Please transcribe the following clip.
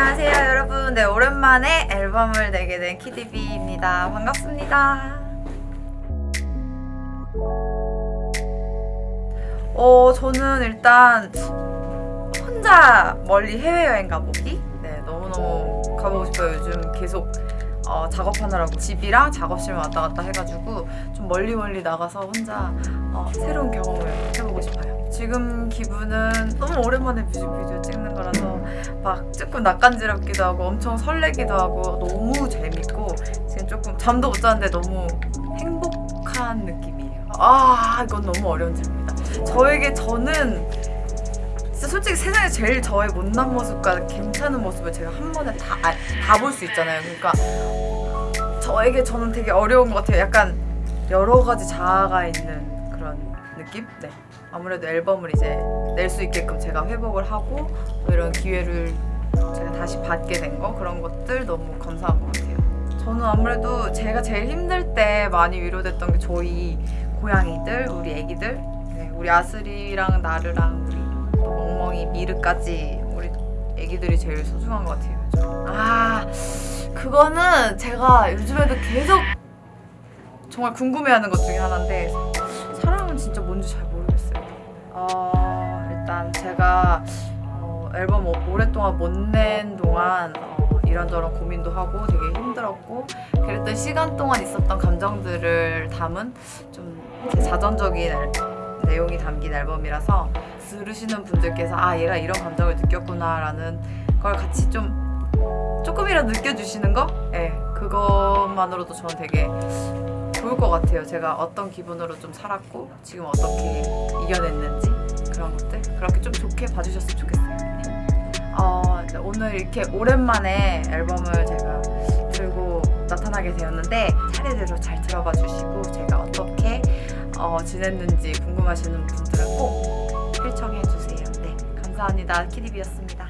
안녕하세요 여러분. 네 오랜만에 앨범을 내게 된 키디비입니다. 반갑습니다. 어 저는 일단 혼자 멀리 해외여행 가보기? 네 너무너무 가보고 싶어요. 요즘 계속 어, 작업하느라고 집이랑 작업실만 왔다 갔다 해가지고 좀 멀리 멀리 나가서 혼자 어, 새로운 경험을 해보고 싶어요 지금 기분은 너무 오랜만에 뮤직비디오 찍는 거라서 막 조금 낯간지럽기도 하고 엄청 설레기도 하고 너무 재밌고 지금 조금 잠도 못 자는데 너무 행복한 느낌이에요. 아 이건 너무 어려운 질문이다. 저에게 저는 진짜 솔직히 세상에 제일 저의 못난 모습과 괜찮은 모습을 제가 한 번에 다다 볼 수 있잖아요. 그러니까 저에게 저는 되게 어려운 것 같아요. 약간 여러 가지 자아가 있는 그런 느낌? 네. 아무래도 앨범을 이제 낼 수 있게끔 제가 회복을 하고 또 이런 기회를 제가 다시 받게 된 거 그런 것들 너무 감사한 것 같아요. 저는 아무래도 제가 제일 힘들 때 많이 위로됐던 게 저희 고양이들, 우리 애기들, 네, 우리 아슬이랑 나르랑 우리 또 멍멍이 미르까지 우리 애기들이 제일 소중한 것 같아요. 요즘. 아 그거는 제가 요즘에도 계속 정말 궁금해하는 것 중에 하나인데 사랑은 진짜 뭔지 잘 모르겠어요. 어, 일단 제가 어, 앨범 오- 오랫동안 못 낸 동안 어, 이런저런 고민도 하고 되게 힘들었고 그랬던 시간 동안 있었던 감정들을 담은 좀 제 자전적인 앨- 내용이 담긴 앨범이라서 들으시는 분들께서 아 얘가 이런 감정을 느꼈구나 라는 걸 같이 좀 조금이라도 느껴주시는 거? 예, 그것만으로도 저는 되게 좋을 것 같아요. 제가 어떤 기분으로 좀 살았고 지금 어떻게 이겨냈는지 그런 것들 그렇게 좀 좋게 봐주셨으면 좋겠어요. 네. 어, 네, 오늘 이렇게 오랜만에 앨범을 제가 들고 나타나게 되었는데 차례대로 잘 들어봐 주시고 제가 어떻게 어, 지냈는지 궁금하시는 분들은 꼭 필청해 주세요. 네, 감사합니다. 키디비였습니다.